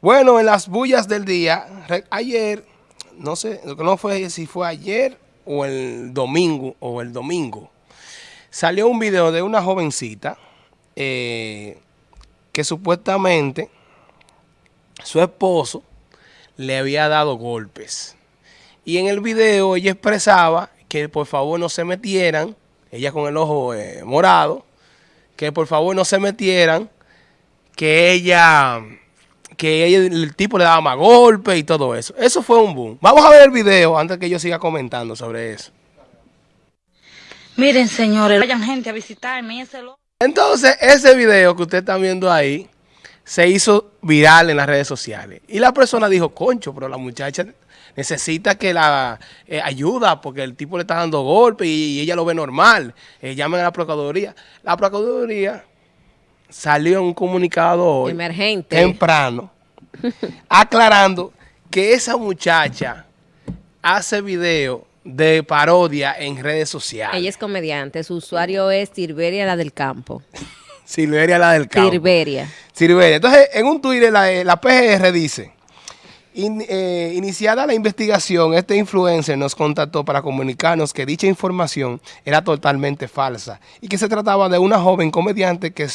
Bueno, en las bullas del día, ayer, no sé, no fue si fue ayer o el domingo, o el domingo, salió un video de una jovencita eh, que supuestamente su esposo le había dado golpes. Y en el video ella expresaba que por favor no se metieran, ella con el ojo eh, morado, que por favor no se metieran, que ella que el tipo le daba más golpes y todo eso. Eso fue un boom. Vamos a ver el video antes que yo siga comentando sobre eso. Miren, señores, vayan gente a visitarme. Ese Entonces, ese video que usted está viendo ahí se hizo viral en las redes sociales. Y la persona dijo, concho, pero la muchacha necesita que la eh, ayuda porque el tipo le está dando golpes y, ella lo ve normal. Eh, llamen a la Procuraduría. La Procuraduría salió un comunicado hoy, Emergente. temprano, aclarando que esa muchacha hace video de parodia en redes sociales. Ella es comediante, su usuario es Silveria la del campo. Silveria la del campo. Silveria. Silveria. Entonces, en un Twitter la, la PGR dice... Eh, iniciada la investigación, este influencer nos contactó para comunicarnos que dicha información era totalmente falsa y que se trataba de una joven comediante que,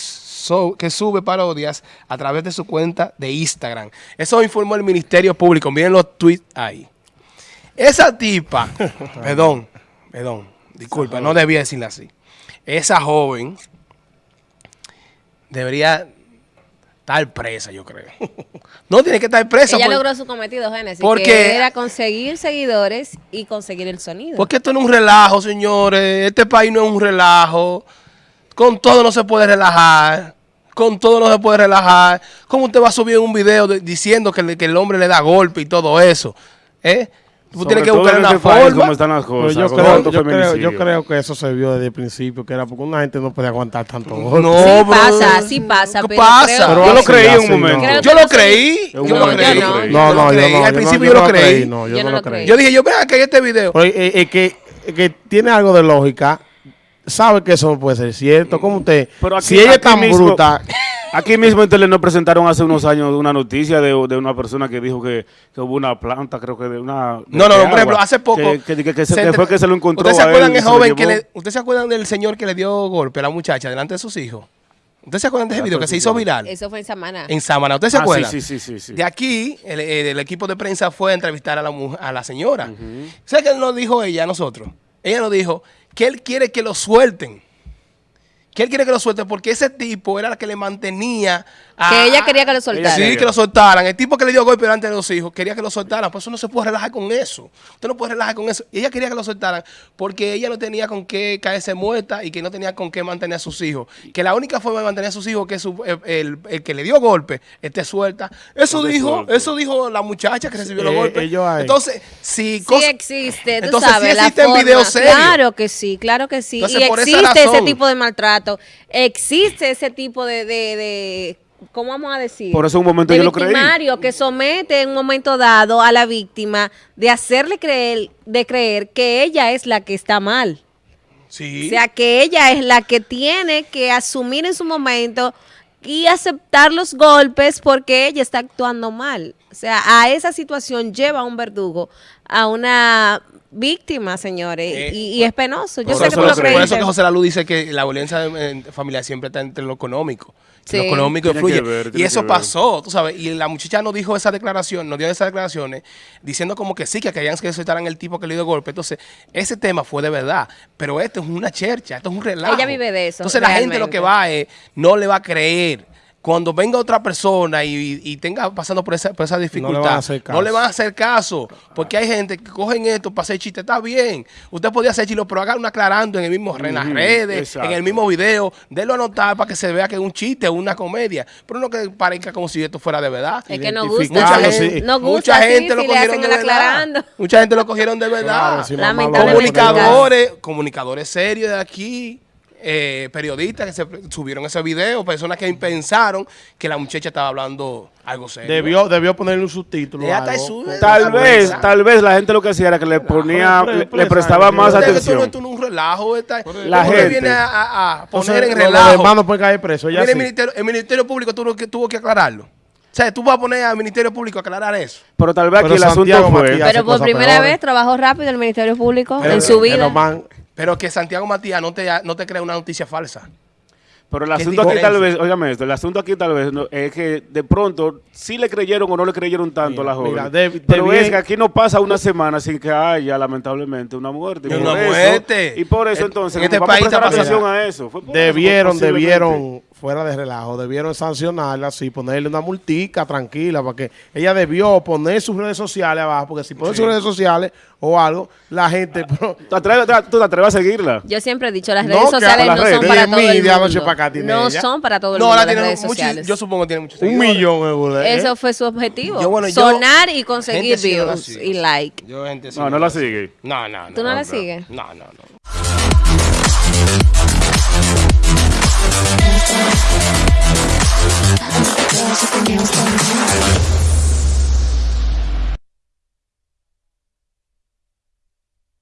que sube parodias a través de su cuenta de Instagram. Eso informó el Ministerio Público. Miren los tweets ahí. Esa tipa, perdón, perdón, disculpa, no debía decirle así. Esa joven debería estar presa, yo creo. no tiene que estar presa. Ella logró su cometido, Génesis, porque que era conseguir seguidores y conseguir el sonido. Porque esto no es un relajo, señores. Este país no es un relajo. Con todo no se puede relajar. Con todo no se puede relajar. ¿Cómo usted va a subir un video diciendo que, que el hombre le da golpe y todo eso? ¿Eh? Tú tienes que buscar una forma. están las cosas, yo, creo, yo, creo, que eso se vio desde el principio, que era porque una gente no puede aguantar tanto No, sí pasa, sí pasa. ¿Qué pasa? pero yo lo creí en un momento. Yo lo creí. Yo lo creí. No, no, yo no. Al principio yo lo creí. No, yo no lo creí. Yo dije, yo vea que hay este video. Es que tiene algo de lógica. Sabe que eso no puede ser cierto. ¿Cómo usted? Si ella es tan bruta... Aquí mismo en Tele nos presentaron hace unos años una noticia de, una persona que dijo que, hubo una planta, creo que de una... no, no, por ejemplo, hace poco... Que, fue que se lo encontró ¿Ustedes se acuerdan, el joven que le, ¿Usted se acuerdan del señor que le dio golpe a la muchacha delante de sus hijos? ¿Ustedes se acuerdan de ese video que se hizo viral? Eso fue en Samana. En Samana. ¿Ustedes se ah, acuerdan? Sí, sí, sí, sí, De aquí, el, equipo de prensa fue a entrevistar a la, a la señora. ¿Sabes qué nos dijo ella a nosotros? Ella nos dijo que él quiere que lo suelten. Que él quiere que lo suelte porque ese tipo era el que le mantenía que ella quería que lo soltaran. Sí, que lo soltaran. El tipo que le dio golpe delante de los hijos quería que lo soltaran. Por eso no se puede relajar con eso. Usted no puede relajar con eso. Y ella quería que lo soltaran porque ella no tenía con qué caerse muerta y que no tenía con qué mantener a sus hijos. Que la única forma de mantener a sus hijos que su, el, que le dio golpe esté suelta. Eso dijo eso dijo la muchacha que recibió los golpes. Entonces, si... Sí existe, tú entonces, sabes, sí existen videos serios. Claro que sí, claro que sí. y existe ese tipo de maltrato. Existe ese tipo de ¿cómo vamos a decir? Por eso un momento yo lo creí. que somete en un momento dado a la víctima de hacerle creer, de creer que ella es la que está mal. Sí. O sea, que ella es la que tiene que asumir en su momento y aceptar los golpes porque ella está actuando mal. O sea, a esa situación lleva a un verdugo a una víctima, señores, eh, y, es penoso. Yo sé que tú lo crees. Por eso que José Lalu dice que la violencia familiar siempre está entre lo económico. Lo económico influye. y eso pasó, tú sabes. Y la muchacha no dijo esa declaración, no dio esas declaraciones, diciendo como que sí, que querían que soltaran el tipo que le dio golpe. Entonces, ese tema fue de verdad. Pero esto es una chercha, esto es un relajo. Ella vive de eso. Entonces, la gente lo que va es, no le va a creer cuando venga otra persona y, tenga pasando por esa, por esa dificultad, no le, van a hacer caso. Porque hay gente que cogen esto para hacer chiste. Está bien. Usted podía hacer chiste, pero hágalo aclarando en el mismo en las redes, en el mismo video. Délo a anotar para que se vea que es un chiste o una comedia. Pero no que parezca como si esto fuera de verdad. Es que no gusta. Mucha gente, mucha gente lo cogieron de verdad. Mucha gente lo cogieron de verdad. comunicadores, comunicadores serios de aquí eh, periodistas que se subieron ese video, personas que pensaron que la muchacha estaba hablando algo serio. Debió, debió ponerle un subtítulo. tal vez, tal vez la gente lo que hacía era que le ponía, le, prestaba más atención. Esto no es un relajo, la gente viene a, poner en relajo. Los hermanos pueden caer presos. el, ministerio, el Ministerio Público tuvo que, tuvo que aclararlo. O sea, tú vas a poner al Ministerio Público a aclarar eso. Pero tal vez aquí Pero el asunto Santiago fue... Matías- hace Pero por primera vez trabajó rápido el Ministerio Público Pero- en su vida. Pero que Santiago Matías no te, no te crea una noticia falsa. Pero el ¿Qué asunto aquí tal vez, óigame esto, el asunto aquí tal vez no- es que de pronto sí le creyeron o no le creyeron tanto a la joven. mira, de- de pero es que aquí no pasa una semana sin que haya lamentablemente una muerte. Y Y por una eso- muerte. Y por eso En- entonces en este vamos a país prestar está atención a eso. Fue por Debieron, eso, debieron, fuera de relajo, debieron sancionarla así, ponerle una multica tranquila, para que ella debió poner sus redes sociales abajo, porque si pone sus redes sociales o algo, la gente... pero- ¿Tú, atreves- tú te atreves a seguirla? Yo siempre he dicho, las No, redes que sociales las no redes. son para todo el mundo. para acá tiene No ella. son para todo el No, mundo la las redes mucho, sociales. yo supongo que tiene muchos un seguidores. millón de euros. ¿eh? Eso fue su objetivo. Yo, bueno, yo- Sonar y conseguir sí no la views y like. Yo, gente, sí No, no la sigue. No, no, no. ¿Tú no la no, sigues? No, no, no.